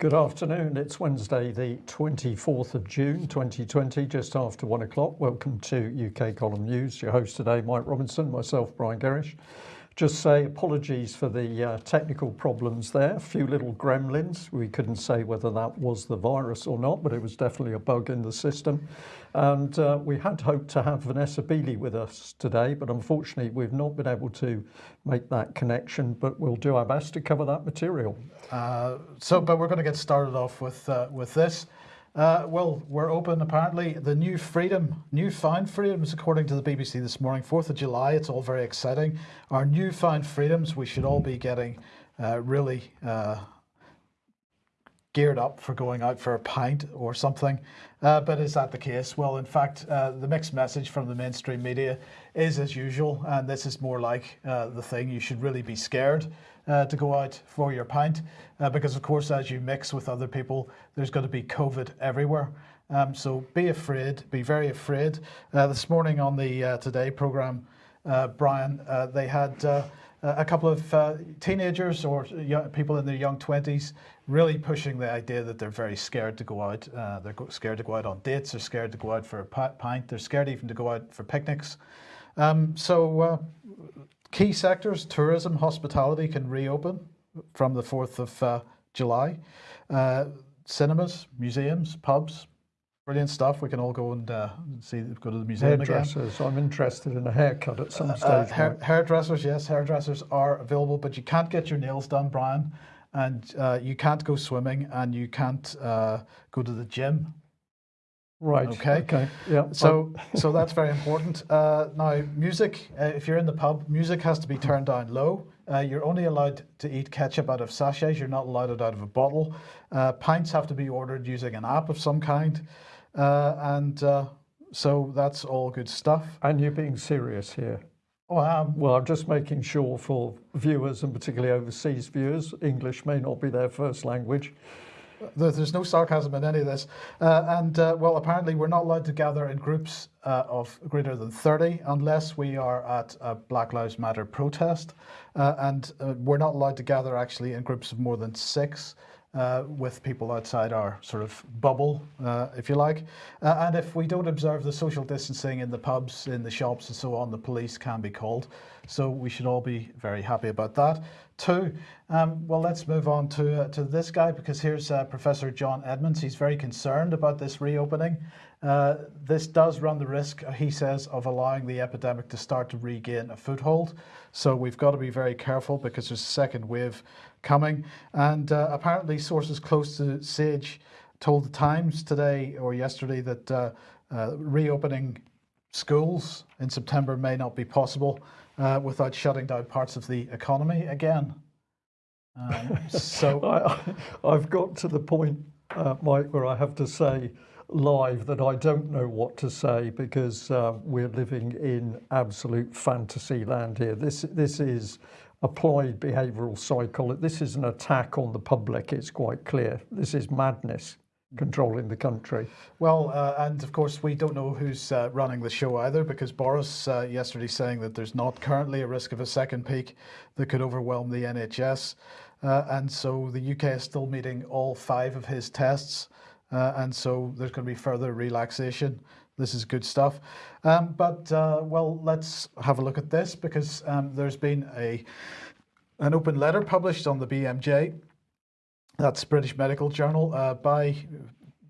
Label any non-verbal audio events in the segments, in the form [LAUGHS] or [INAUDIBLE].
Good afternoon. It's Wednesday, the 24th of June 2020, just after one o'clock. Welcome to UK Column News. Your host today, Mike Robinson, myself, Brian Gerrish. Just say apologies for the uh, technical problems there. A few little gremlins. We couldn't say whether that was the virus or not, but it was definitely a bug in the system. And uh, we had hoped to have Vanessa Beeley with us today, but unfortunately we've not been able to make that connection, but we'll do our best to cover that material. Uh, so, but we're going to get started off with, uh, with this. Uh, well, we're open apparently. The new freedom, new newfound freedoms, according to the BBC this morning, 4th of July, it's all very exciting. Our new newfound freedoms, we should all be getting uh, really uh, geared up for going out for a pint or something. Uh, but is that the case? Well, in fact, uh, the mixed message from the mainstream media is as usual, and this is more like uh, the thing you should really be scared uh, to go out for your pint, uh, because of course, as you mix with other people, there's going to be COVID everywhere. Um, so be afraid, be very afraid. Uh, this morning on the Today program, Brian, they had a couple of teenagers or young, people in their young 20s really pushing the idea that they're very scared to go out. Uh, they're scared to go out on dates, they're scared to go out for a pint, they're scared even to go out for picnics. Um, so uh, key sectors, tourism, hospitality can reopen from the 4th of uh, July. Uh, cinemas, museums, pubs, Brilliant stuff. We can all go and uh, see, go to the museum Hairdressers. Again. I'm interested in a haircut at some uh, stage. Uh, hair, hairdressers, yes, hairdressers are available, but you can't get your nails done, Brian, and uh, you can't go swimming, and you can't uh, go to the gym. Right. Okay. Okay. Yeah. So, so that's very important. Uh, now, music. if you're in the pub, music has to be turned down low. you're only allowed to eat ketchup out of sachets. You're not allowed it out of a bottle. pints have to be ordered using an app of some kind. Uh, and uh, so that's all good stuff. And you're being serious here. I. Well, I'm just making sure for viewers and particularly overseas viewers, English may not be their first language. There's no sarcasm in any of this. Uh, and uh, well, apparently we're not allowed to gather in groups uh, of greater than 30 unless we are at a Black Lives Matter protest. Uh, and uh, we're not allowed to gather actually in groups of more than six uh, with people outside our sort of bubble, uh, if you like. Uh, and if we don't observe the social distancing in the pubs, in the shops and so on, the police can be called. So we should all be very happy about that. Two, um, well, let's move on to, uh, to this guy because here's uh, Professor John Edmunds. He's very concerned about this reopening. Uh, this does run the risk, he says, of allowing the epidemic to start to regain a foothold. So we've got to be very careful because there's a second wave coming. And uh, apparently sources close to Sage told the Times today or yesterday that uh, uh, reopening schools in September may not be possible uh, without shutting down parts of the economy again. Um, [LAUGHS] so I, have got to the point, uh, Mike, where I have to say live that I don't know what to say because uh, we're living in absolute fantasy land here. This this is applied behavioral psychology. This is an attack on the public. It's quite clear. This is madness controlling the country. Well, uh, and of course, we don't know who's uh, running the show either because Boris uh, yesterday saying that there's not currently a risk of a second peak that could overwhelm the NHS. Uh, and so the UK is still meeting all five of his tests. Uh, and so there's going to be further relaxation. This is good stuff. Um, but, uh, well, let's have a look at this because um, there's been a an open letter published on the BMJ, that's British Medical Journal, uh, by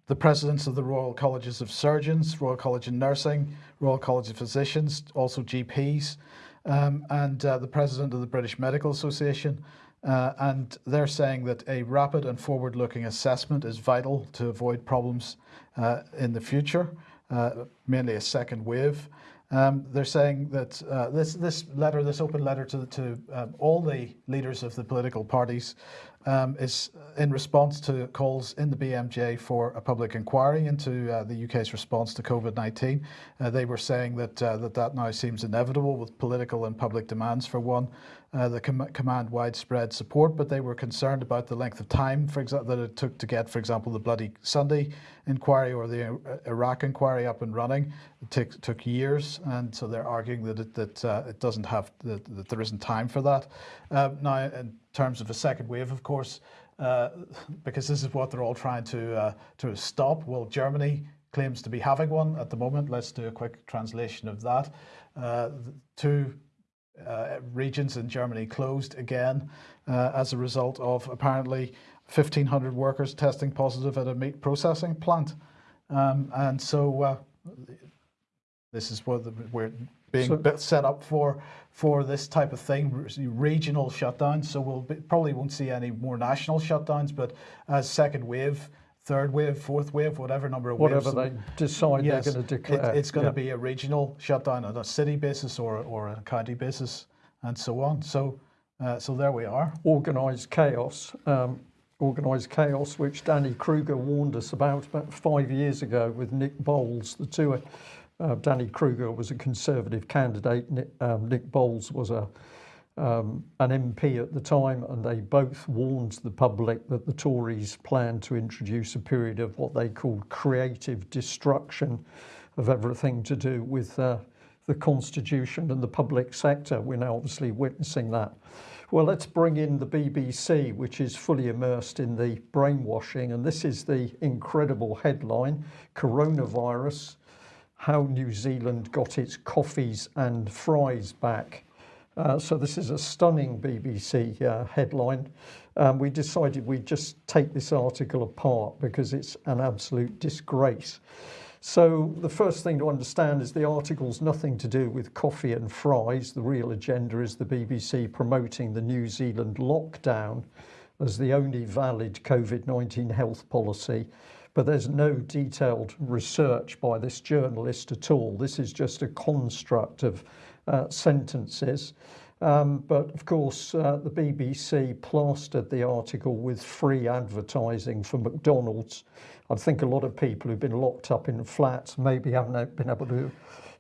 the presidents of the Royal Colleges of Surgeons, Royal College of Nursing, Royal College of Physicians, also GPs, um, and uh, the president of the British Medical Association. Uh, and they're saying that a rapid and forward-looking assessment is vital to avoid problems uh, in the future, uh, mainly a second wave. Um, they're saying that uh, this this letter, this open letter to to um, all the leaders of the political parties, um, is in response to calls in the BMJ for a public inquiry into uh, the UK's response to COVID-19. Uh, they were saying that uh, that that now seems inevitable with political and public demands for one, uh, the com command widespread support, but they were concerned about the length of time, for example, that it took to get, for example, the Bloody Sunday inquiry or the uh, Iraq inquiry up and running. It took, took years, and so they're arguing that it, that uh, it doesn't have that, that there isn't time for that. Uh, now, in terms of a second wave, of course, uh, because this is what they're all trying to uh, to stop. Well, Germany claims to be having one at the moment. Let's do a quick translation of that. Two regions in Germany closed again uh, as a result of apparently 1,500 workers testing positive at a meat processing plant. Um, and so uh, this is what the, we're being So- set up for for this type of thing, regional shutdowns. So we'll be, probably won't see any more national shutdowns, but as second wave, third wave, fourth wave, whatever number of Whatever waves, they decide yes, they're going to it- it's going yeah. to be a regional shutdown on a city basis or or a county basis, and so on. So uh, so there we are. organised chaos. Um, organised chaos, which Danny Kruger warned us about about five years ago with Nick Boles. The two, uh, Danny Kruger was a Conservative candidate. Nick, um, Nick Boles was a um, an MP at the time, and they both warned the public that the Tories planned to introduce a period of what they called creative destruction of everything to do with uh, the constitution and the public sector. We're now obviously witnessing that. Well, let's bring in the BBC, which is fully immersed in the brainwashing, and this is the incredible headline: coronavirus. How New Zealand got its coffees and fries back. Uh, so this is a stunning BBC uh, headline. Um, we decided we'd just take this article apart because it's an absolute disgrace. So the first thing to understand is the article's nothing to do with coffee and fries. The real agenda is the BBC promoting the New Zealand lockdown as the only valid COVID-19 health policy. But there's no detailed research by this journalist at all. This is just a construct of Uh, sentences. Um, but of course uh, the BBC plastered the article with free advertising for McDonald's. I think a lot of people who've been locked up in flats maybe haven't been able to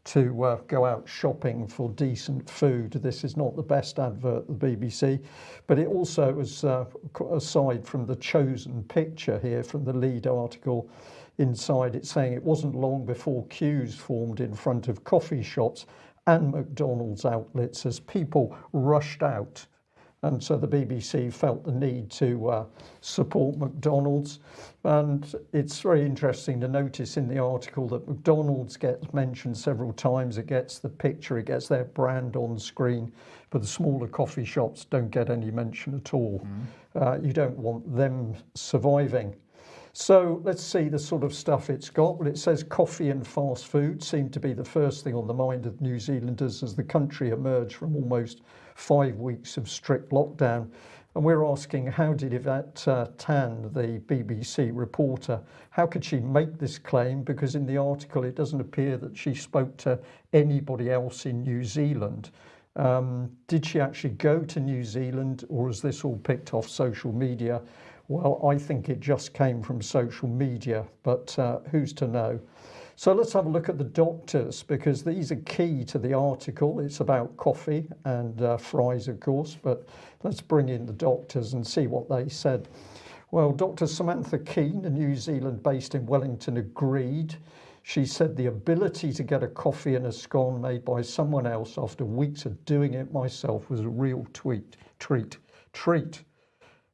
to uh, go out shopping for decent food. This is not the best advert the BBC but it also was uh, aside from the chosen picture here from the lead article inside it's saying it wasn't long before queues formed in front of coffee shops and McDonald's outlets as people rushed out. And so the BBC felt the need to uh, support McDonald's. And it's very interesting to notice in the article that McDonald's gets mentioned several times. It gets the picture, it gets their brand on screen, but the smaller coffee shops don't get any mention at all. Uh, you don't want them surviving. So let's see the sort of stuff it's got. Well, it says coffee and fast food seem to be the first thing on the mind of New Zealanders as the country emerged from almost five weeks of strict lockdown. And we're asking, how did Yvette uh, Tan, the BBC reporter, how could she make this claim? Because in the article, it doesn't appear that she spoke to anybody else in New Zealand. Um, did she actually go to New Zealand or is this all picked off social media? Well, I think it just came from social media, but uh, who's to know? So let's have a look at the doctors because these are key to the article. It's about coffee and uh, fries, of course, but let's bring in the doctors and see what they said. Well, Dr. Samantha Keene, a New Zealand based in Wellington, agreed. She said the ability to get a coffee and a scone made by someone else after weeks of doing it myself was a real tweet, treat, treat.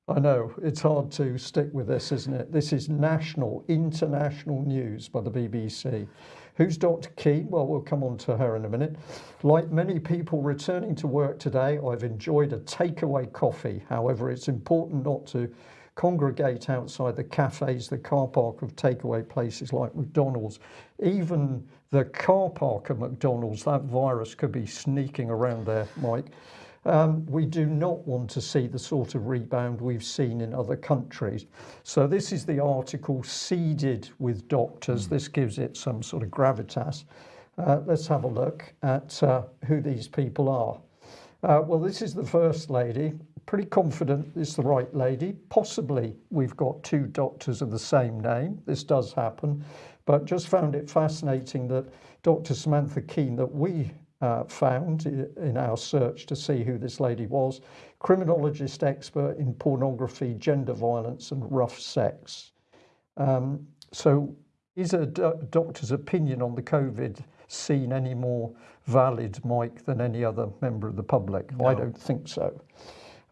I know it's hard to stick with this, isn't it? This is national, international news by the BBC. Who's Dr. Keene? Well, we'll come on to her in a minute. Like many people returning to work today, I've enjoyed a takeaway coffee. However, it's important not to congregate outside the cafes, the car park of takeaway places like McDonald's. Even the car park of McDonald's, that virus could be sneaking around there, Mike. Um, we do not want to see the sort of rebound we've seen in other countries. So this is the article seeded with doctors. This gives it some sort of gravitas. Uh, let's have a look at uh, who these people are. Uh, well, this is the first lady. Pretty confident it's the right lady. Possibly we've got two doctors of the same name. This does happen, but just found it fascinating that Dr. Samantha Keene, that we uh, found in our search to see who this lady was. Criminologist expert in pornography, gender violence, and rough sex. Um, so, is a doctor's opinion on the COVID scene any more valid, Mike, than any other member of the public? No. I don't think so.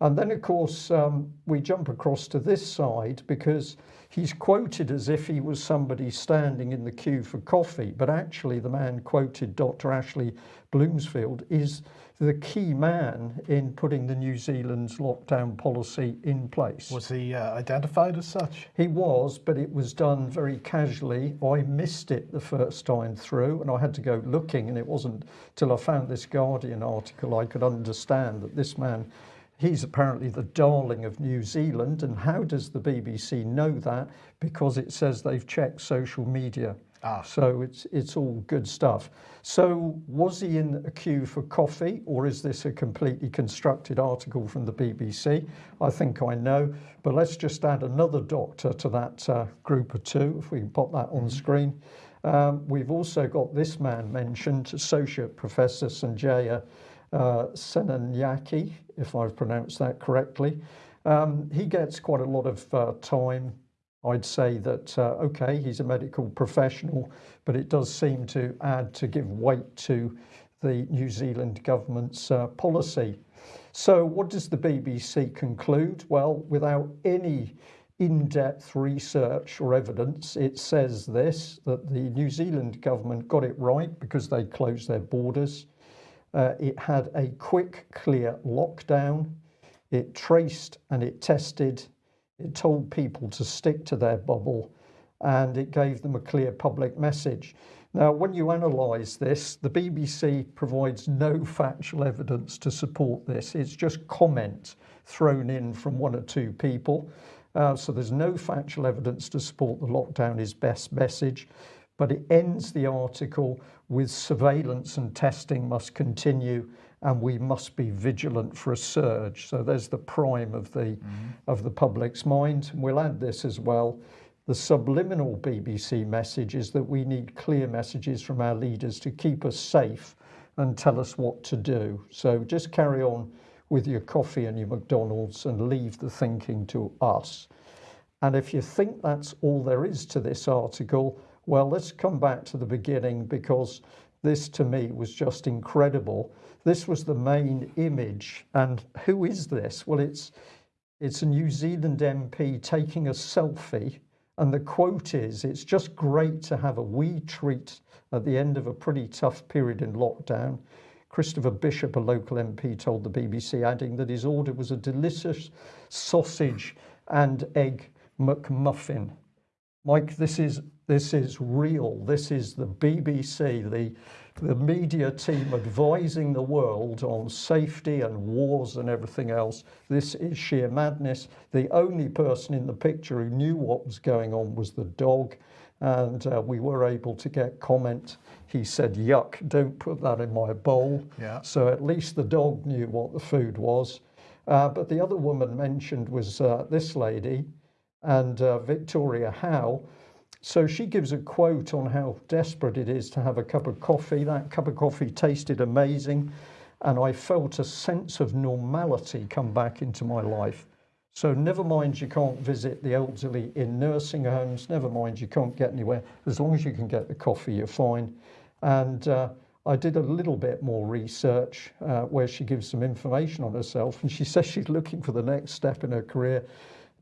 And then, of course, um, we jump across to this side because he's quoted as if he was somebody standing in the queue for coffee, but actually, the man quoted, Dr. Ashley Bloomfield is the key man in putting the New Zealand's lockdown policy in place. Was he uh, identified as such? He was, but it was done very casually. I missed it the first time through, and I had to go looking, and it wasn't till I found this Guardian article I could understand that this man He's apparently the darling of New Zealand. And how does the BBC know that? Because it says they've checked social media. Ah. So it's it's all good stuff. So was he in a queue for coffee, or is this a completely constructed article from the BBC? I think I know, but let's just add another doctor to that uh, group of two, if we can pop that on screen. Um, we've also got this man mentioned, Associate Professor Sanjaya uh, if I've pronounced that correctly. Um, he gets quite a lot of uh, time I'd say that, uh, okay, he's a medical professional, but it does seem to add to give weight to the New Zealand government's uh, policy. So, what does the BBC conclude? Well, without any in depth research or evidence, it says this that the New Zealand government got it right because they closed their borders. Uh, it had a quick, clear lockdown. It traced and it tested it told people to stick to their bubble and it gave them a clear public message. Now, when you analyse this, the BBC provides no factual evidence to support this. It's just comment thrown in from one or two people. Uh, so there's no factual evidence to support the lockdown is best message. But it ends the article with surveillance and testing must continue and we must be vigilant for a surge. So there's the prime of the mm-hmm. of the public's mind. And we'll add this as well. The subliminal BBC message is that we need clear messages from our leaders to keep us safe and tell us what to do. So just carry on with your coffee and your McDonald's and leave the thinking to us. And if you think that's all there is to this article, well, let's come back to the beginning because this to me was just incredible. This was the main image. And who is this? Well, it's, it's a New Zealand MP taking a selfie. And the quote is, it's just great to have a wee treat at the end of a pretty tough period in lockdown. Christopher Bishop, a local MP, told the BBC, adding that his order was a delicious sausage and egg McMuffin. Mike, this is this is real. This is the BBC, the, the media team advising the world on safety and wars and everything else. This is sheer madness. The only person in the picture who knew what was going on was the dog. And uh, we were able to get comment. He said, yuck, don't put that in my bowl. Yeah. So at least the dog knew what the food was. Uh, but the other woman mentioned was uh, this lady and uh, Victoria Howe so she gives a quote on how desperate it is to have a cup of coffee. That cup of coffee tasted amazing, and I felt a sense of normality come back into my life. So, never mind you can't visit the elderly in nursing homes, never mind you can't get anywhere. As long as you can get the coffee, you're fine. And uh, I did a little bit more research uh, where she gives some information on herself, and she says she's looking for the next step in her career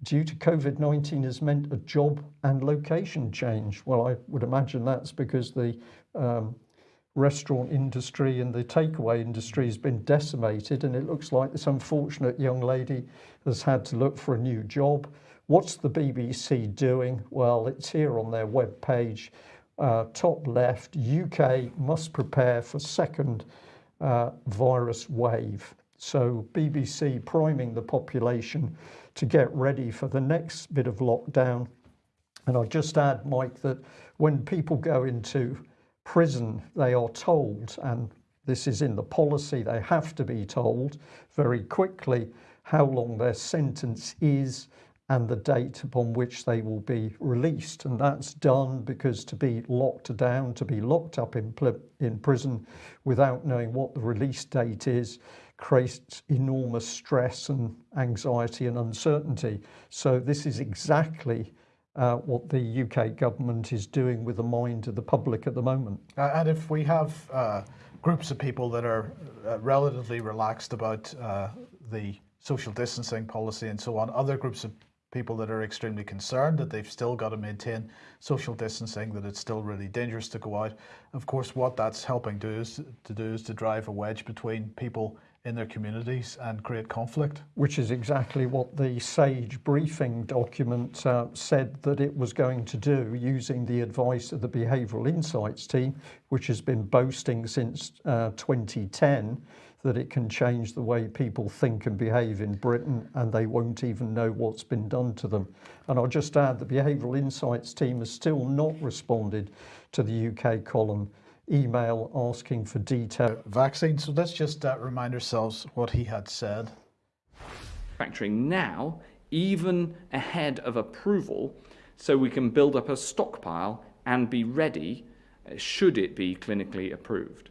due to COVID-19 has meant a job and location change. Well, I would imagine that's because the um, restaurant industry and the takeaway industry has been decimated and it looks like this unfortunate young lady has had to look for a new job. What's the BBC doing? Well, it's here on their web page, uh, top left, UK must prepare for second uh, virus wave. So BBC priming the population to get ready for the next bit of lockdown. And I'll just add, Mike, that when people go into prison, they are told, and this is in the policy, they have to be told very quickly how long their sentence is and the date upon which they will be released. And that's done because to be locked down, to be locked up in, in prison without knowing what the release date is, creates enormous stress and anxiety and uncertainty. So this is exactly uh, what the UK government is doing with the mind of the public at the moment. Uh, and if we have uh, groups of people that are uh, relatively relaxed about uh, the social distancing policy and so on. Other groups of people that are extremely concerned that they've still got to maintain social distancing, that it's still really dangerous to go out. Of course, what that's helping do is to do is to drive a wedge between people in their communities and create conflict. Which is exactly what the SAGE briefing document uh, said that it was going to do using the advice of the Behavioural Insights team, which has been boasting since uh, 2010 that it can change the way people think and behave in Britain and they won't even know what's been done to them. And I'll just add the Behavioural Insights team has still not responded to the UK column email asking for detail. Vaccine, so let's just uh, remind ourselves what he had said. Manufacturing now, even ahead of approval, so we can build up a stockpile and be ready uh, should it be clinically approved.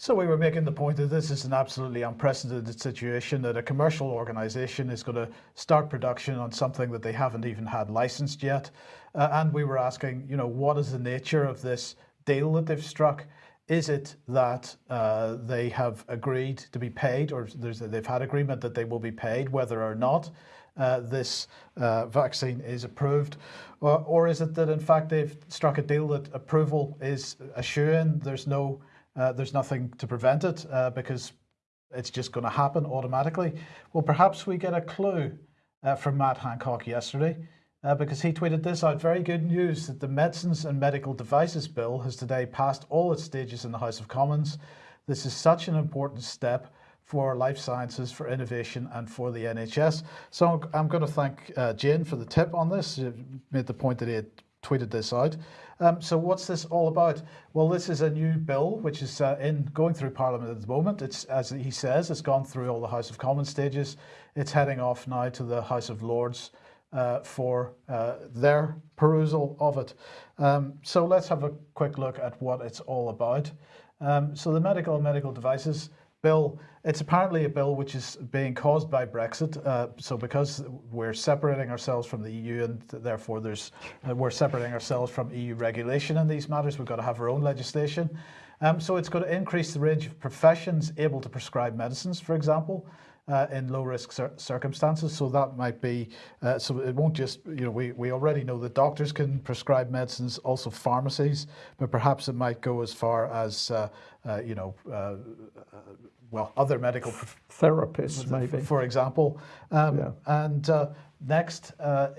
So we were making the point that this is an absolutely unprecedented situation that a commercial organization is going to start production on something that they haven't even had licensed yet. Uh, and we were asking, you know, what is the nature of this deal that they've struck? Is it that uh, they have agreed to be paid or they've had agreement that they will be paid whether or not uh, this uh, vaccine is approved? Or, or, is it that in fact they've struck a deal that approval is assuring there's no uh, there's nothing to prevent it uh, because it's just going to happen automatically. Well, perhaps we get a clue uh, from Matt Hancock yesterday uh, because he tweeted this out. Very good news that the Medicines and Medical Devices Bill has today passed all its stages in the House of Commons. This is such an important step for life sciences, for innovation, and for the NHS. So I'm going to thank uh, Jane for the tip on this. He made the point that he had tweeted this out. Um, so what's this all about? Well, this is a new bill which is uh, in going through Parliament at the moment. It's as he says, it's gone through all the House of Commons stages. It's heading off now to the House of Lords uh, for uh, their perusal of it. Um, so let's have a quick look at what it's all about. Um, so the medical and medical devices bill, it's apparently a bill which is being caused by Brexit. Uh, so because we're separating ourselves from the EU and therefore there's uh, we're separating ourselves from EU regulation in these matters, we've got to have our own legislation. Um, so it's going to increase the range of professions able to prescribe medicines, for example uh, in low risk cir circumstances. So that might be, uh, so it won't just, you know, we, we already know that doctors can prescribe medicines, also pharmacies, but perhaps it might go as far as, uh, uh you know, uh, uh, well, other medical therapists, maybe, for example. Um, yeah. And next,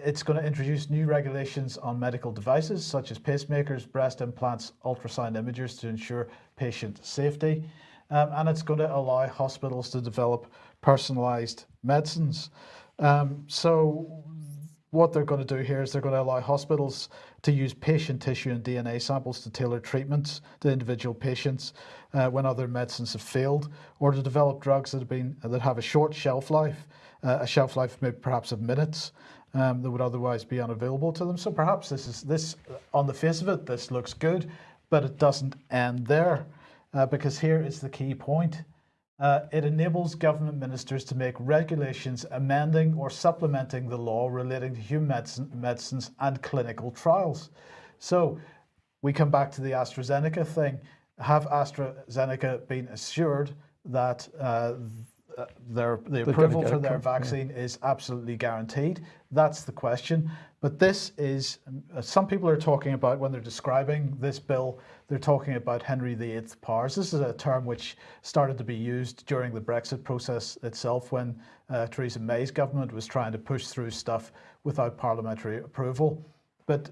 it's going to introduce new regulations on medical devices such as pacemakers, breast implants, ultrasound imagers to ensure patient safety. Um, and it's going to allow hospitals to develop personalized medicines. Um, so what they're going to do here is they're going to allow hospitals to use patient tissue and DNA samples to tailor treatments to individual patients uh, when other medicines have failed, or to develop drugs that have been that have a short shelf life, uh, a shelf life maybe perhaps of minutes, um, that would otherwise be unavailable to them. So perhaps this is this on the face of it, this looks good, but it doesn't end there, uh, because here is the key point. Uh, it enables government ministers to make regulations amending or supplementing the law relating to human medicine, medicines and clinical trials. So we come back to the AstraZeneca thing. Have AstraZeneca been assured that uh, their, the approval for their vaccine yeah. is absolutely guaranteed? That's the question. But this is, uh, some people are talking about, when they're describing this bill, they're talking about Henry VIII powers. This is a term which started to be used during the Brexit process itself when uh, Theresa May's government was trying to push through stuff without parliamentary approval. But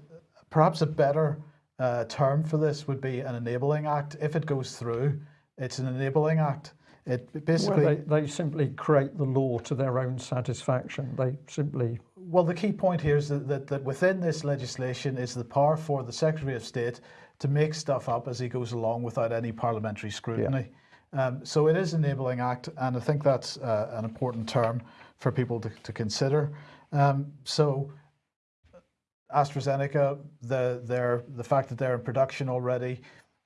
perhaps a better uh, term for this would be an enabling act. If it goes through, it's an enabling act. It basically well, they, they simply create the law to their own satisfaction. They simply well, the key point here is that, that, that, within this legislation is the power for the Secretary of State to make stuff up as he goes along without any parliamentary scrutiny. Yeah. Um, so it is an enabling act, and I think that's uh, an important term for people to, to consider. Um, so AstraZeneca, the, the fact that they're in production already,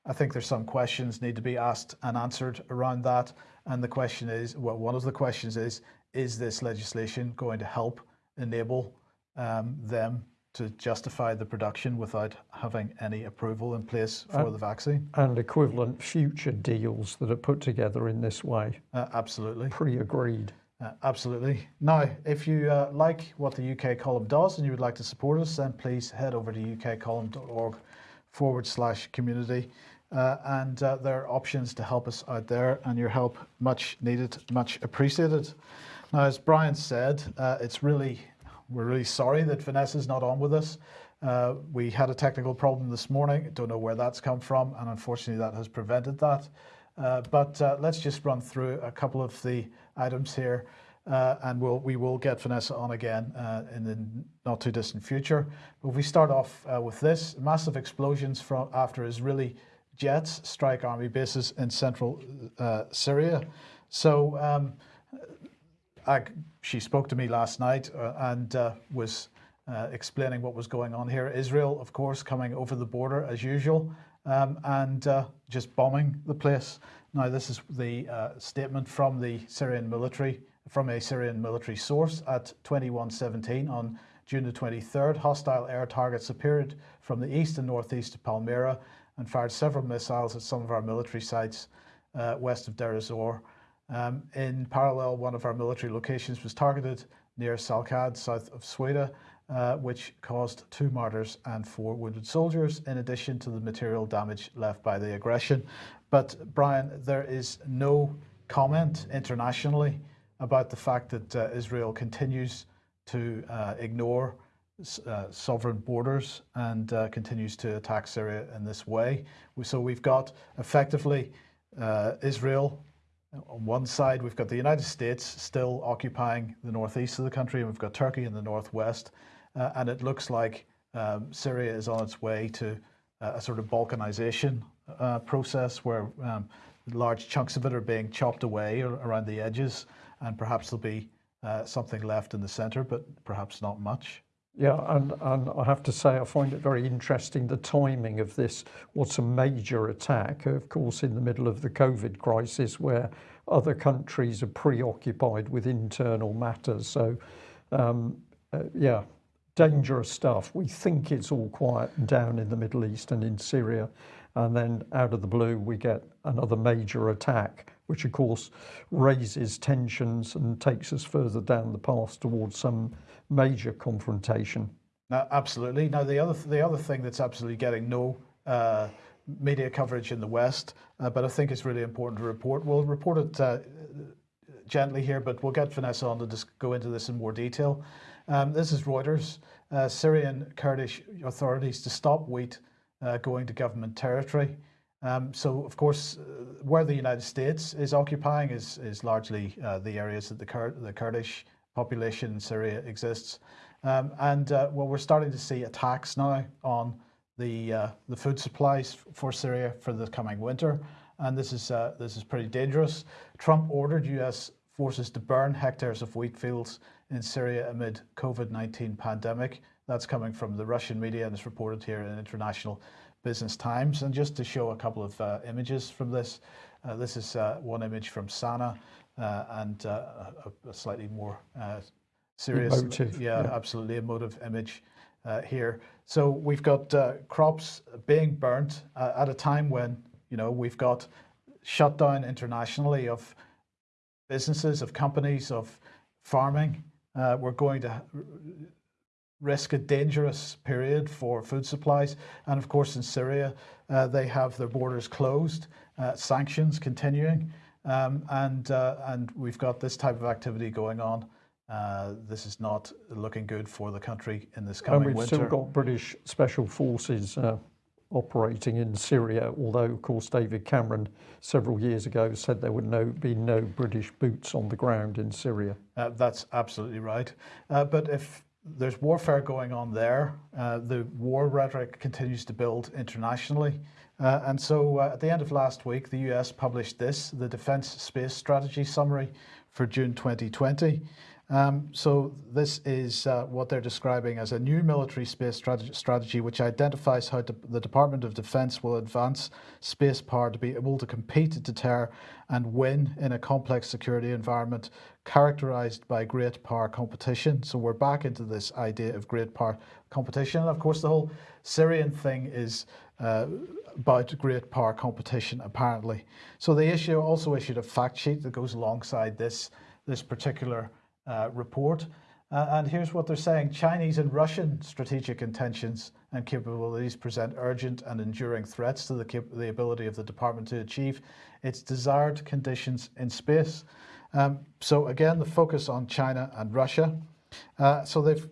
I think there's some questions need to be asked and answered around that. And the question is, well, one of the questions is, is this legislation going to help enable um, them to justify the production without having any approval in place for Uh, the vaccine. And equivalent future deals that are put together in this way, Uh, absolutely. pre-agreed. Uh, absolutely. Now, if you uh, like what the UK column does and you would like to support us, then please head over to ukcolumn.org forward slash community. Uh, and uh, there are options to help us out there, and your help much needed, much appreciated. Now, as Brian said, uh, it's really we're really sorry that Vanessa's not on with us. Uh, we had a technical problem this morning. Don't know where that's come from, and unfortunately, that has prevented that. Uh, but uh, let's just run through a couple of the items here, uh, and we'll, we will get Vanessa on again uh, in the not too distant future. But if we start off uh, with this massive explosions from after Israeli jets strike army bases in central uh, Syria. So um, I, she spoke to me last night uh, and uh, was uh, explaining what was going on here. Israel, of course, coming over the border as usual um, and uh, just bombing the place. Now, this is the uh, statement from the Syrian military, from a Syrian military source at 2117 on June the 23rd. Hostile air targets appeared from the east and northeast of Palmyra and fired several missiles at some of our military sites uh, west of Deir ez-Zor. Um, in parallel, one of our military locations was targeted near Salkad, south of Sweda, uh, which caused two martyrs and four wounded soldiers, in addition to the material damage left by the aggression. But Brian, there is no comment internationally about the fact that uh, Israel continues to uh, ignore uh, sovereign borders and uh, continues to attack Syria in this way. So we've got effectively uh, Israel on one side, we've got the United States still occupying the northeast of the country, and we've got Turkey in the northwest. Uh, and it looks like um, Syria is on its way to uh, a sort of balkanization process where um, large chunks of it are being chopped away around the edges, and perhaps there'll be something left in the center, but perhaps not much. Yeah, and, and I have to say, I find it very interesting the timing of this. What's a major attack, of course, in the middle of the COVID crisis, where other countries are preoccupied with internal matters. So, um, uh, yeah, dangerous stuff. We think it's all quiet and down in the Middle East and in Syria, and then out of the blue, we get another major attack, which of course raises tensions and takes us further down the path towards some major confrontation. Now, absolutely. Now, the other the other thing that's absolutely getting no uh, media coverage in the West, uh, but I think it's really important to report. We'll report it uh, gently here, but we'll get Vanessa on to just go into this in more detail. Um, this is Reuters. Uh, Syrian Kurdish authorities to stop wheat uh, going to government territory. Um, so, of course, uh, where the United States is occupying is, is largely uh, the areas that the, Kur the Kurdish population in Syria exists. Um, and uh, well, we're starting to see attacks now on the, uh, the food supplies for Syria for the coming winter. And this is, uh, this is pretty dangerous. Trump ordered US forces to burn hectares of wheat fields in Syria amid COVID-19 pandemic. That's coming from the Russian media and is reported here in International Business Times. And just to show a couple of uh, images from this, uh, this is uh, one image from Sana uh, and uh, a, a, slightly more uh, serious, emotive, yeah, yeah, absolutely emotive image here. So we've got crops being burnt at a time when you know we've got shutdown internationally of businesses, of companies, of farming. we're going to risk a dangerous period for food supplies. And of course, in Syria, uh, they have their borders closed, uh, sanctions continuing, um, and uh, and we've got this type of activity going on. Uh, this is not looking good for the country in this coming and we've winter. still got British special forces uh, operating in Syria, although of course David Cameron several years ago said there would no, be no British boots on the ground in Syria. Uh, that's absolutely right. but if there's warfare going on there. Uh, the war rhetoric continues to build internationally. Uh, and so uh, at the end of last week, the US published this, the Defense Space Strategy Summary for June 2020. Um, so this is uh, what they're describing as a new military space strategy, strategy which identifies how de the Department of Defense will advance space power to be able to compete, deter and win in a complex security environment characterized by great power competition. So we're back into this idea of great power competition. And of course, the whole Syrian thing is uh, about great power competition, apparently. So the issue also issued a fact sheet that goes alongside this, this particular uh, report. Uh, and here's what they're saying. Chinese and Russian strategic intentions and capabilities present urgent and enduring threats to the, the ability of the department to achieve its desired conditions in space. Um, so again, the focus on China and Russia. Uh, so they've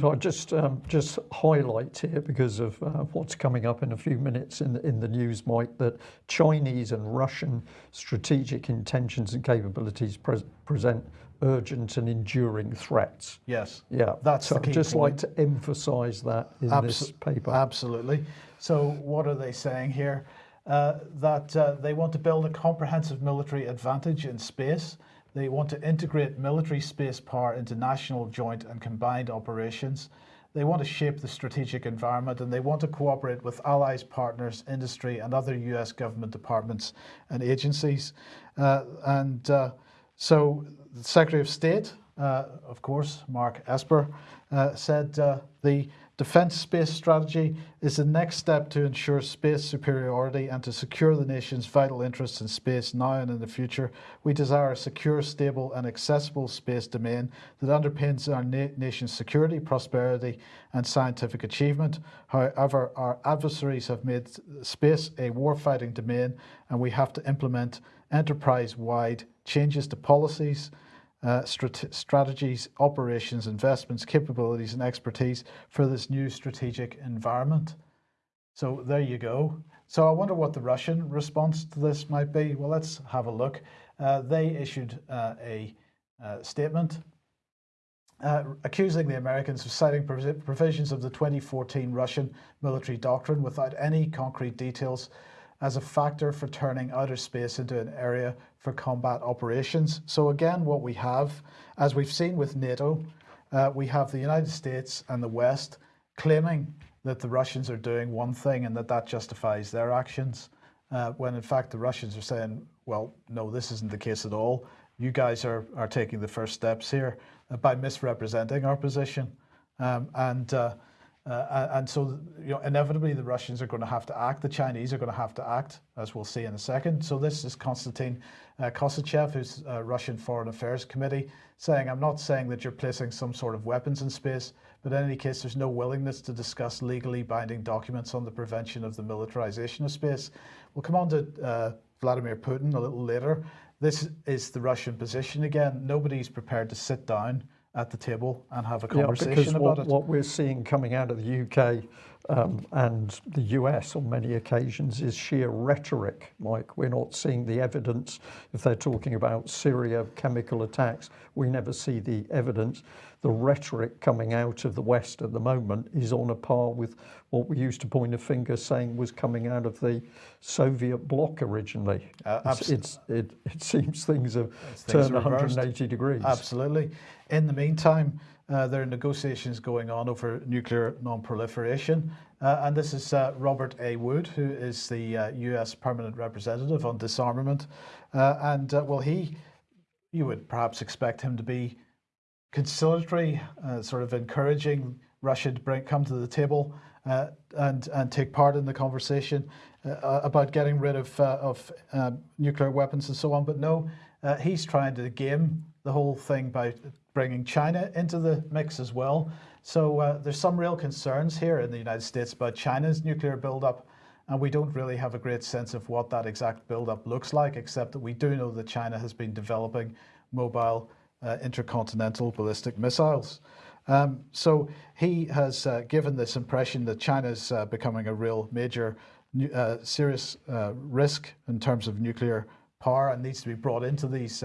so I just um, just highlight here because of uh, what's coming up in a few minutes in the, in the news, Mike, that Chinese and Russian strategic intentions and capabilities pre present urgent and enduring threats. Yes. Yeah. That's so I'd just point. like to emphasise that in Abso this paper. Absolutely. So what are they saying here? Uh, that uh, they want to build a comprehensive military advantage in space. They want to integrate military space power into national joint and combined operations. They want to shape the strategic environment and they want to cooperate with allies, partners, industry and other US government departments and agencies. Uh, and uh, so the Secretary of State, uh, of course, Mark Esper, uh, said uh, the defence space strategy is the next step to ensure space superiority and to secure the nation's vital interests in space now and in the future. We desire a secure, stable and accessible space domain that underpins our na nation's security, prosperity and scientific achievement. However, our adversaries have made space a warfighting domain and we have to implement enterprise-wide changes to policies, uh, strat strategies, operations, investments, capabilities and expertise for this new strategic environment. So there you go. So I wonder what the Russian response to this might be. Well, let's have a look. Uh, they issued uh, a uh, statement uh, accusing the Americans of citing provisions of the 2014 Russian military doctrine without any concrete details as a factor for turning outer space into an area for combat operations. So again, what we have, as we've seen with NATO, uh, we have the United States and the West claiming that the Russians are doing one thing and that that justifies their actions, uh, when in fact the Russians are saying, well, no, this isn't the case at all. You guys are, are taking the first steps here uh, by misrepresenting our position. Um, and uh, uh, and so, you know, inevitably the Russians are going to have to act. The Chinese are going to have to act, as we'll see in a second. So this is Konstantin uh, Kosachev, who's uh, Russian Foreign Affairs Committee, saying, I'm not saying that you're placing some sort of weapons in space, but in any case, there's no willingness to discuss legally binding documents on the prevention of the militarization of space. We'll come on to uh, Vladimir Putin a little later. This is the Russian position again. Nobody's prepared to sit down at the table and have a conversation yeah, because about what, it. What we're seeing coming out of the UK um, and the US on many occasions is sheer rhetoric, Mike. We're not seeing the evidence. If they're talking about Syria, chemical attacks, we never see the evidence. The rhetoric coming out of the West at the moment is on a par with what we used to point a finger saying was coming out of the Soviet bloc originally. Uh, it's, it's, it, it seems things have things turned 180 degrees. Absolutely. In the meantime, uh, there are negotiations going on over nuclear non-proliferation. Uh, and this is uh, Robert A. Wood, who is the US uh, Permanent Representative on Disarmament. Uh, and uh, well, he, you would perhaps expect him to be conciliatory, sort of encouraging Russia to bring, come to the table and, and take part in the conversation about getting rid of, of nuclear weapons and so on. But no, he's trying to game the whole thing by bringing China into the mix as well. So uh, there's some real concerns here in the United States about China's nuclear buildup, and we don't really have a great sense of what that exact buildup looks like, except that we do know that China has been developing mobile uh, intercontinental ballistic missiles. Um, so he has uh, given this impression that China's uh, becoming a real major, uh, serious uh, risk in terms of nuclear power and needs to be brought into these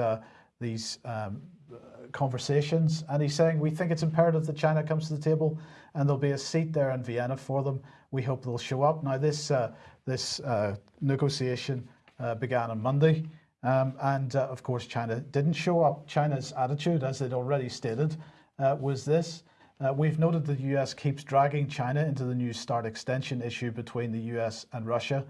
these um, conversations. And he's saying, we think it's imperative that China comes to the table and there'll be a seat there in Vienna for them. We hope they'll show up. Now, this, uh, this uh, negotiation uh, began on Monday. Um, and uh, of course, China didn't show up. China's attitude, as they'd already stated, uh, was this. We've noted that the US keeps dragging China into the New START extension issue between the US and Russia.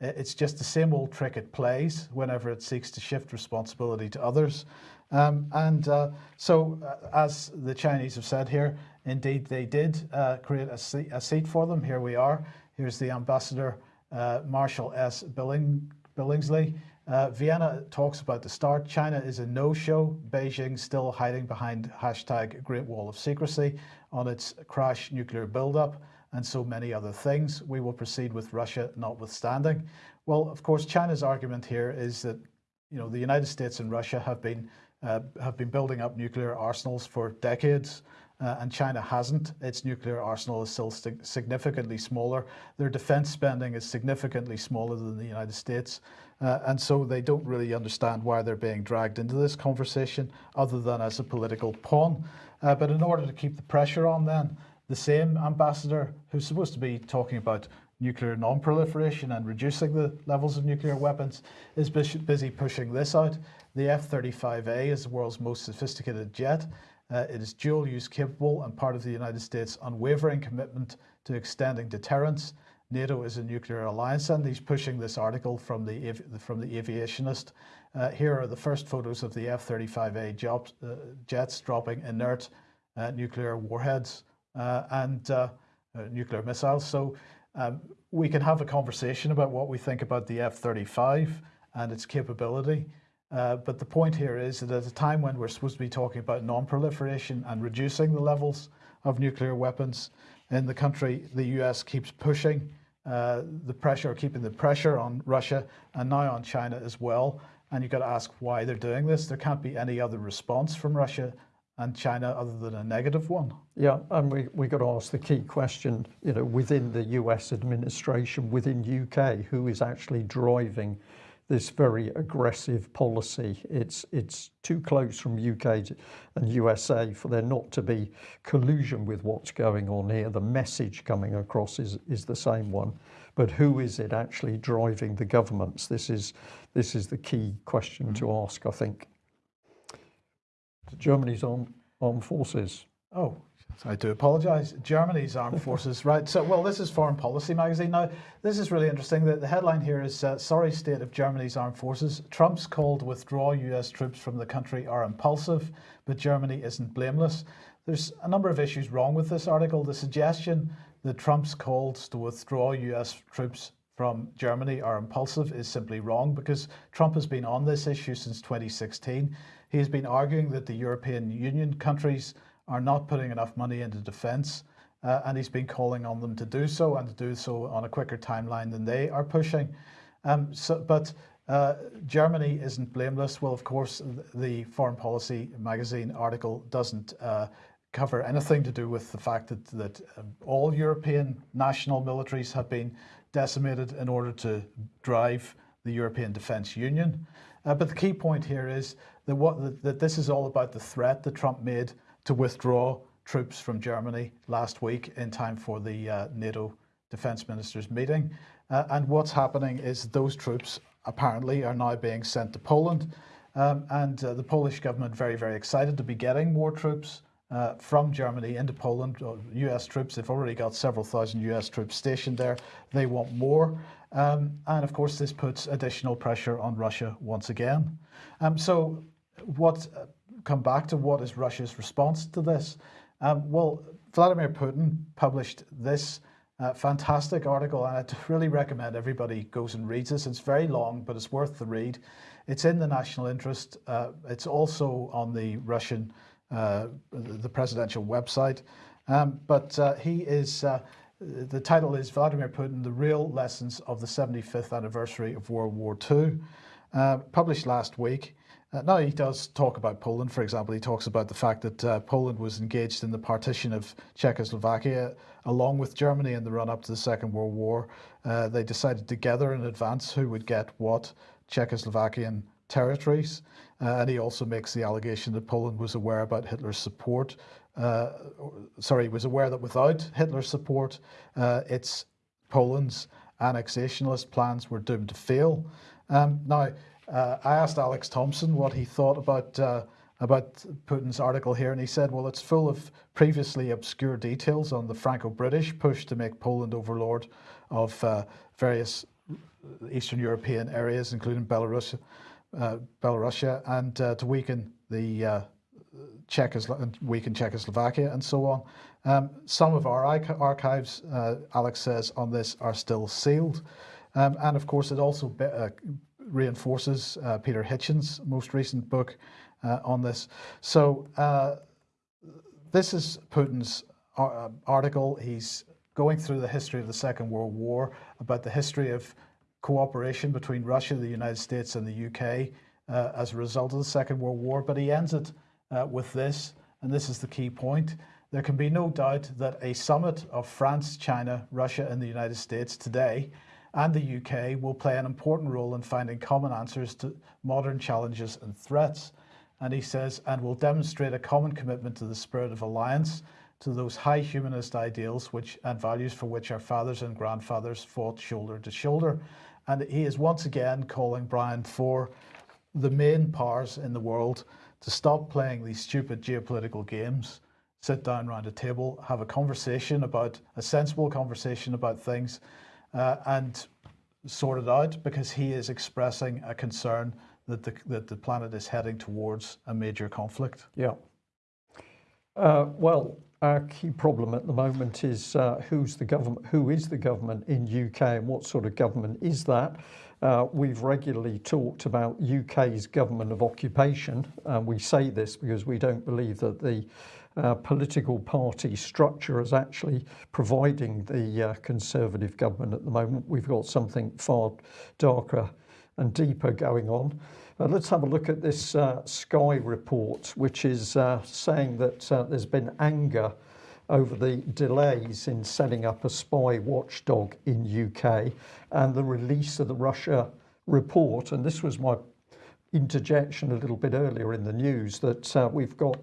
It's just the same old trick it plays whenever it seeks to shift responsibility to others. Um, and uh, so, uh, as the Chinese have said here, indeed they did uh, create a seat, a seat, for them. Here we are. Here's the ambassador, uh, Marshall S. Billing, Billingslea. Uh, Vienna talks about the start. China is a no-show. Beijing still hiding behind hashtag Great Wall of Secrecy on its crash nuclear buildup and so many other things. We will proceed with Russia notwithstanding. Well, of course, China's argument here is that you know the United States and Russia have been uh, have been building up nuclear arsenals for decades. Uh, and China hasn't. Its nuclear arsenal is still significantly smaller. Their defense spending is significantly smaller than the United States. Uh, and so they don't really understand why they're being dragged into this conversation other than as a political pawn. Uh, but in order to keep the pressure on then, the same ambassador who's supposed to be talking about nuclear non-proliferation and reducing the levels of nuclear weapons is busy pushing this out. The F-35A is the world's most sophisticated jet. Uh, it is dual use capable and part of the United States' unwavering commitment to extending deterrence. NATO is a nuclear alliance and he's pushing this article from the, from the aviationist. Uh, here are the first photos of the F-35A uh, jets dropping inert uh, nuclear warheads and uh, nuclear missiles. So um, we can have a conversation about what we think about the F-35 and its capability. Uh, but the point here is that at a time when we're supposed to be talking about non-proliferation and reducing the levels of nuclear weapons in the country, the US keeps pushing uh, the pressure, keeping the pressure on Russia and now on China as well. And you've got to ask why they're doing this. There can't be any other response from Russia and China other than a negative one. Yeah, and we, we got to ask the key question, you know, within the US administration, within UK, who is actually driving this very aggressive policy. It's it's too close from UK and USA for there not to be collusion with what's going on here. The message coming across is is the same one, but who is it actually driving the governments? This is this is the key question mm -hmm. to ask, I think. Germany's armed, armed forces. Oh, I do apologise. Germany's armed forces, [LAUGHS] right? So, well, this is Foreign Policy magazine. Now, this is really interesting. The, the headline here is uh, Sorry State of Germany's Armed Forces. Trump's call to withdraw US troops from the country are impulsive, but Germany isn't blameless. There's a number of issues wrong with this article. The suggestion that Trump's calls to withdraw US troops from Germany are impulsive is simply wrong because Trump has been on this issue since 2016. He has been arguing that the European Union countries are not putting enough money into defence. Uh, and he's been calling on them to do so and to do so on a quicker timeline than they are pushing. Um, so, but uh, Germany isn't blameless. Well, of course, the Foreign Policy magazine article doesn't uh, cover anything to do with the fact that, that um, all European national militaries have been decimated in order to drive the European Defence Union. Uh, but the key point here is that, what, that, this is all about the threat that Trump made to withdraw troops from Germany last week in time for the uh, NATO defence ministers meeting. Uh, and what's happening is those troops apparently are now being sent to Poland. Um, and uh, the Polish government very, very excited to be getting more troops uh, from Germany into Poland, US troops. They've already got several thousand US troops stationed there. They want more. Um, and of course, this puts additional pressure on Russia once again. Um, so what uh, come back to what is Russia's response to this. Um, well, Vladimir Putin published this uh, fantastic article, and I really recommend everybody goes and reads this. It's very long, but it's worth the read. It's in the national interest. Uh, it's also on the Russian, uh, the presidential website. Um, but uh, he is, uh, the title is Vladimir Putin, The Real Lessons of the 75th Anniversary of World War II, uh, published last week. Uh, now he does talk about Poland, for example. He talks about the fact that uh, Poland was engaged in the partition of Czechoslovakia along with Germany in the run up to the Second World War. Uh, they decided together in advance who would get what Czechoslovakian territories. Uh, and he also makes the allegation that Poland was aware about Hitler's support. Uh, sorry, was aware that without Hitler's support, uh, its Poland's annexationist plans were doomed to fail. Um, now, uh, I asked Alex Thomson what he thought about uh, about Putin's article here, and he said, "Well, it's full of previously obscure details on the Franco-British push to make Poland overlord of uh, various Eastern European areas, including Belarus, uh, Belarusia, and to weaken the Czechoslo- weaken Czechoslovakia, and so on." Um, some of our archives, uh, Alex says, on this are still sealed. Um, and of course, it also be, uh, reinforces uh, Peter Hitchens' most recent book uh, on this. So uh, this is Putin's uh, article. He's going through the history of the Second World War, about the history of cooperation between Russia, the United States, and the UK as a result of the Second World War. But he ends it Uh, with this, and this is the key point. There can be no doubt that a summit of France, China, Russia, and the United States today and the UK will play an important role in finding common answers to modern challenges and threats. And he says, and will demonstrate a common commitment to the spirit of alliance, to those high humanist ideals which and values for which our fathers and grandfathers fought shoulder to shoulder. And he is once again calling Brian for the main powers in the world to stop playing these stupid geopolitical games sit down around a table, have a conversation about a sensible conversation about things, uh, and sort it out because he is expressing a concern that the that the planet is heading towards a major conflict. Yeah. Uh, well, our key problem at the moment is uh, who's the government, who is the government in UK, and what sort of government is that? Uh, we've regularly talked about UK's government of occupation. and we say this because we don't believe that the uh, political party structure is actually providing the uh, Conservative government at the moment. We've got something far darker and deeper going on. Uh, let's have a look at this uh, Sky report, which is uh, saying that uh, there's been anger over the delays in setting up a spy watchdog in UK and the release of the Russia report. And this was my interjection a little bit earlier in the news that we've got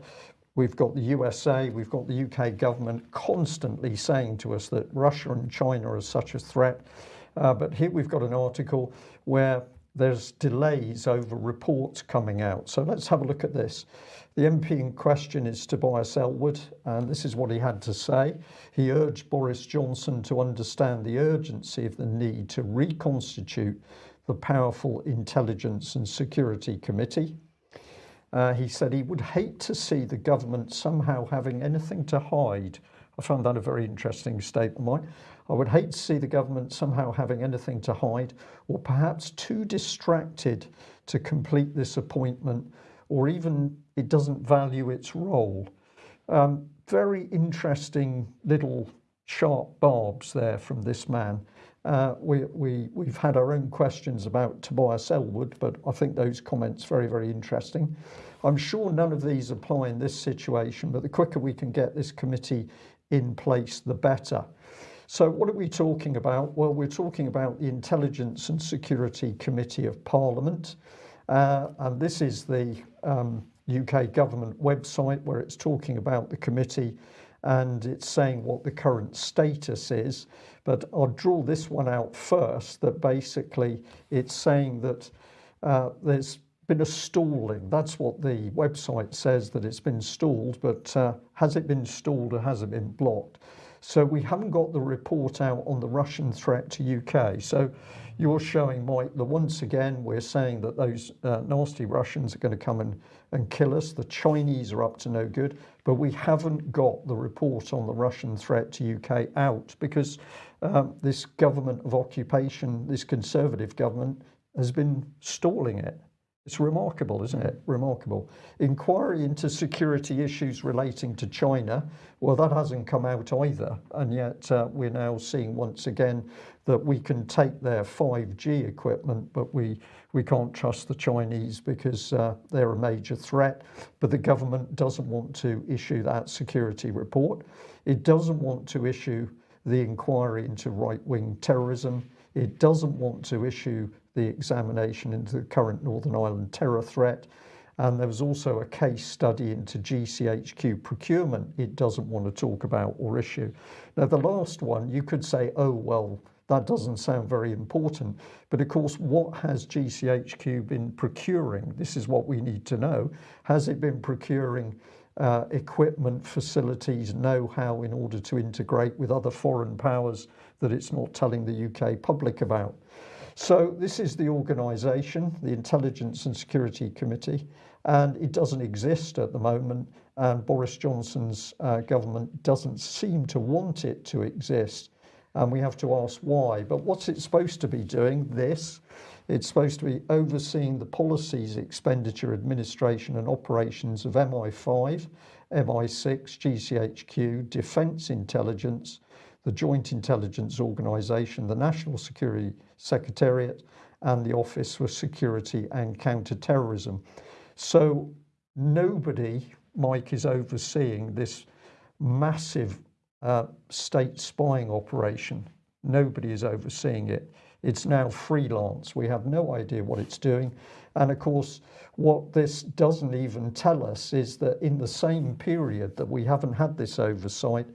We've got the USA, we've got the UK government constantly saying to us that Russia and China are such a threat. Uh, but here we've got an article where there's delays over reports coming out. So let's have a look at this. The MP in question is Tobias Ellwood, and this is what he had to say. He urged Boris Johnson to understand the urgency of the need to reconstitute the powerful Intelligence and Security Committee. Uh, he said he would hate to see the government somehow having anything to hide. I found that a very interesting statement. I would hate to see the government somehow having anything to hide or perhaps too distracted to complete this appointment or even it doesn't value its role. Um, very interesting little sharp barbs there from this man. Uh, we, we, we've had our own questions about Tobias Ellwood, but I think those comments very, very interesting. I'm sure none of these apply in this situation, but the quicker we can get this committee in place, the better. So what are we talking about? Well, we're talking about the Intelligence and Security Committee of Parliament. Uh, and this is the um, UK government website where it's talking about the committee and it's saying what the current status is. But I'll draw this one out first that basically it's saying that uh, there's been a stalling. That's what the website says that it's been stalled, but uh, has it been stalled or has it been blocked? So we haven't got the report out on the Russian threat to UK. So you're showing, Mike, that once again we're saying that those uh, nasty Russians are going to come and, and kill us. The Chinese are up to no good, but we haven't got the report on the Russian threat to UK out because um, this government of occupation, this conservative government, has been stalling it. It's remarkable, isn't it? Remarkable. Inquiry into security issues relating to China. Well, that hasn't come out either. And yet uh, we're now seeing once again that we can take their 5G equipment, but we, we can't trust the Chinese because uh, they're a major threat. But the government doesn't want to issue that security report. It doesn't want to issue the inquiry into right-wing terrorism. It doesn't want to issue the examination into the current Northern Ireland terror threat. And there was also a case study into GCHQ procurement it doesn't want to talk about or issue. Now, the last one, you could say, oh, well, that doesn't sound very important. But of course, what has GCHQ been procuring? This is what we need to know. Has it been procuring uh, equipment, facilities, know-how in order to integrate with other foreign powers that it's not telling the UK public about? So this is the organisation, the Intelligence and Security Committee, and it doesn't exist at the moment. And Boris Johnson's uh, government doesn't seem to want it to exist. And we have to ask why. But what's it supposed to be doing? This. It's supposed to be overseeing the policies, expenditure, administration, and operations of MI5, MI6, GCHQ, Defence Intelligence, the Joint Intelligence Organisation, the National Security Secretariat, and the Office for Security and Counter-Terrorism. So nobody, Mike, is overseeing this massive uh, state spying operation. Nobody is overseeing it. It's now freelance. We have no idea what it's doing. And of course, what this doesn't even tell us is that in the same period that we haven't had this oversight,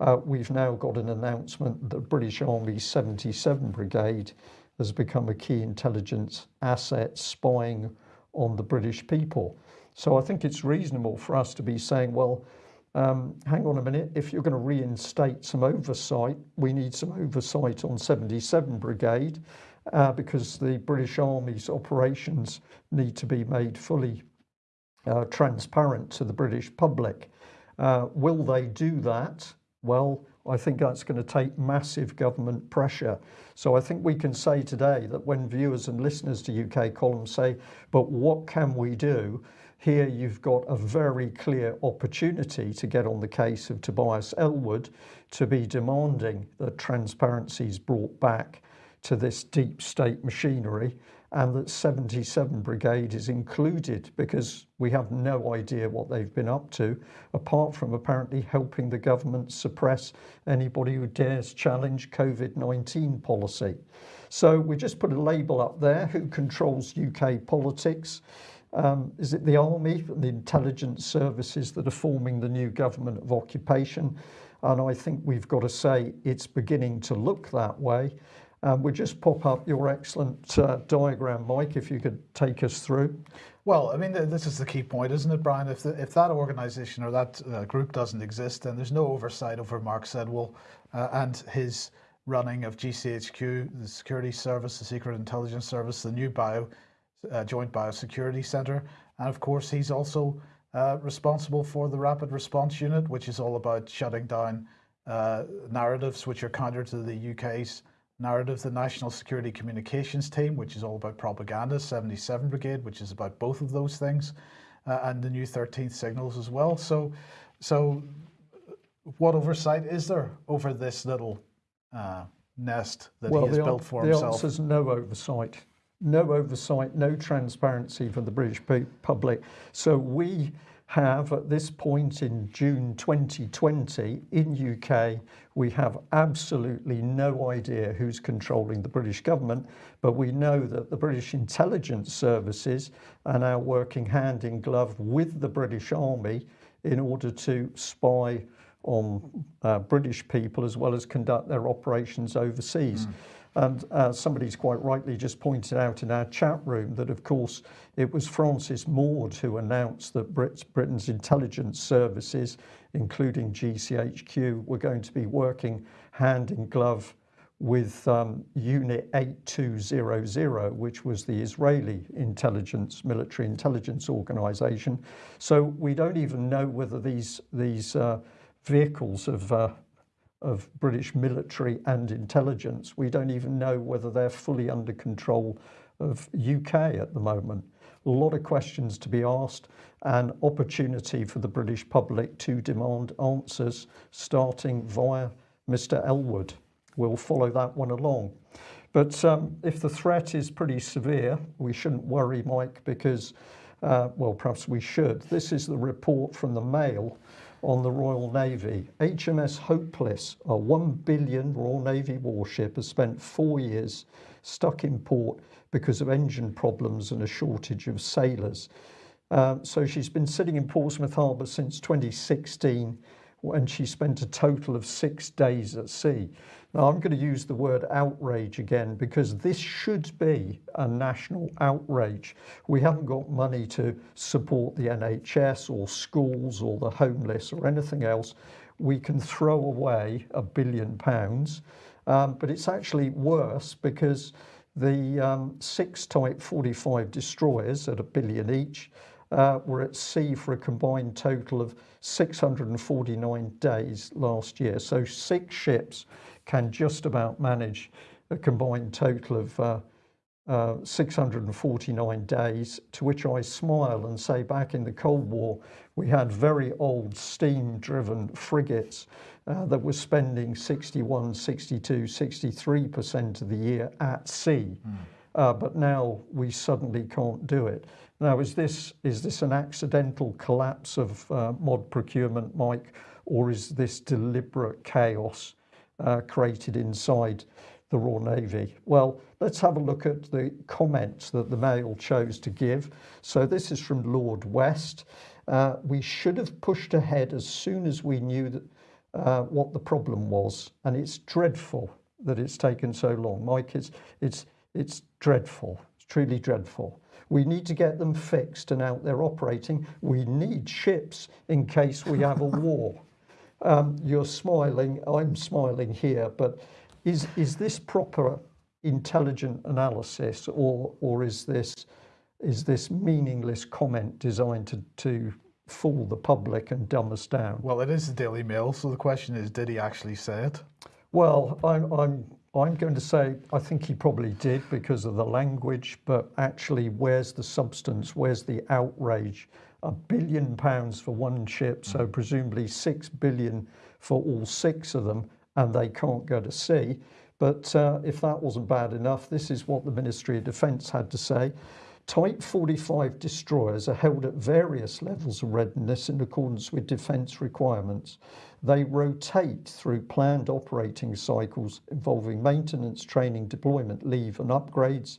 uh, we've now got an announcement that British Army 77 Brigade has become a key intelligence asset spying on the British people. So I think it's reasonable for us to be saying, well, um, hang on a minute, if you're going to reinstate some oversight, we need some oversight on 77 Brigade uh, because the British Army's operations need to be made fully uh, transparent to the British public. Uh, will they do that? Well, I think that's going to take massive government pressure. So I think we can say today that when viewers and listeners to UK columns say, but what can we do? Here you've got a very clear opportunity to get on the case of Tobias Ellwood to be demanding that transparency is brought back to this deep state machinery and that 77 Brigade is included because we have no idea what they've been up to apart from apparently helping the government suppress anybody who dares challenge COVID-19 policy. So we just put a label up there who controls UK politics. Um, is it the army and the intelligence services that are forming the new government of occupation? And I think we've got to say it's beginning to look that way um, we just pop up your excellent uh, diagram, Mike, if you could take us through. Well, I mean, this is the key point, isn't it, Brian? If, the, if that organization or that uh, group doesn't exist, then there's no oversight over Mark Sedwill uh, and his running of GCHQ, the Security Service, the Secret Intelligence Service, the new bio, uh, Joint Biosecurity Center. And of course, he's also uh, responsible for the Rapid Response Unit, which is all about shutting down uh, narratives which are counter to the UK's narrative, the National Security Communications Team, which is all about propaganda, 77 Brigade, which is about both of those things, uh, and the new 13th Signals as well. So, so what oversight is there over this little uh, nest that well, he has built for the himself? The answer is no oversight. No oversight, no transparency for the British public. So we have at this point in June 2020 in UK we have absolutely no idea who's controlling the British government but we know that the British intelligence services are now working hand in glove with the British Army in order to spy on uh, British people as well as conduct their operations overseas mm. And uh, somebody's quite rightly just pointed out in our chat room that, of course, it was Francis Maude who announced that Brit Britain's intelligence services, including GCHQ, we're going to be working hand in glove with um, Unit 8200, which was the Israeli intelligence, military intelligence organization. So we don't even know whether these, these uh, vehicles of uh, of British military and intelligence. We don't even know whether they're fully under control of UK at the moment. A lot of questions to be asked and opportunity for the British public to demand answers starting via Mr Ellwood We'll follow that one along. But um, if the threat is pretty severe, we shouldn't worry, Mike, because, uh, well, perhaps we should. This is the report from the Mail on the Royal Navy. HMS Hopeless, a 1 billion Royal Navy warship, has spent four years stuck in port because of engine problems and a shortage of sailors. Um, so she's been sitting in Portsmouth Harbour since 2016 when she spent a total of six days at sea. Now, I'm going to use the word outrage again because this should be a national outrage. We haven't got money to support the NHS or schools or the homeless or anything else. We can throw away a billion pounds, um, but it's actually worse because the um, six Type 45 destroyers at a billion each uh, were at sea for a combined total of 649 days last year. So six ships can just about manage a combined total of uh, uh, 649 days, to which I smile and say back in the Cold War, we had very old steam driven frigates uh, that were spending 61, 62, 63% of the year at sea. Mm. Uh, but now we suddenly can't do it. Now, is this, is this an accidental collapse of uh, mod procurement, Mike, or is this deliberate chaos uh, created inside the Royal Navy? Well, let's have a look at the comments that the Mail chose to give. So this is from Lord West. Uh, we should have pushed ahead as soon as we knew that, uh, what the problem was, and it's dreadful that it's taken so long. Mike, it's, it's, it's dreadful. It's truly dreadful. We need to get them fixed and out there operating. We need ships in case we have a [LAUGHS] war. Um, you're smiling, I'm smiling here, but is, is this proper intelligent analysis or, or is, this, is this meaningless comment designed to, to fool the public and dumb us down? Well, it is the Daily Mail, so the question is, did he actually say it? Well, I'm, I'm, I'm going to say I think he probably did because of the language, but actually, where's the substance? Where's the outrage? a billion pounds for one ship, so mm. presumably six billion for all six of them, and they can't go to sea. But uh, if that wasn't bad enough, this is what the Ministry of Defence had to say. Type 45 destroyers are held at various levels of readiness in accordance with defence requirements. They rotate through planned operating cycles involving maintenance, training, deployment, leave, and upgrades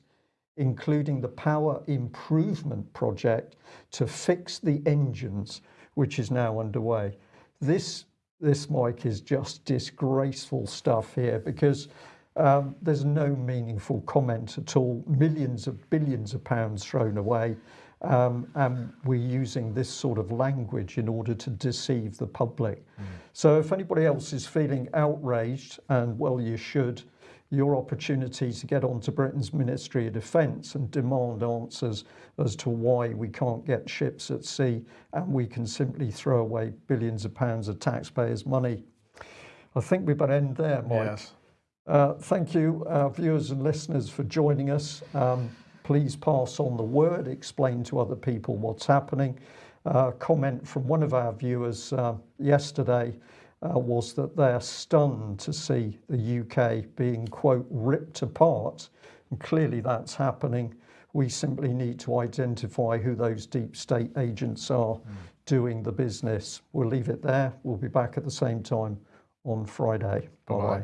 including the power improvement project to fix the engines, which is now underway. This, this Mike is just disgraceful stuff here because um, there's no meaningful comment at all. Millions of billions of pounds thrown away. Um, and we're using this sort of language in order to deceive the public. Mm. So if anybody else is feeling outraged, and well, you should, your opportunity to get onto Britain's Ministry of Defence and demand answers as to why we can't get ships at sea and we can simply throw away billions of pounds of taxpayers' money. I think we better end there, Mike. Yes. Uh, thank you, uh, viewers and listeners, for joining us. Um, please pass on the word, explain to other people what's happening. Uh, comment from one of our viewers uh, yesterday uh, was that they're stunned to see the UK being, quote, ripped apart. And clearly that's happening. We simply need to identify who those deep state agents are mm. doing the business. We'll leave it there. We'll be back at the same time on Friday. Bye bye.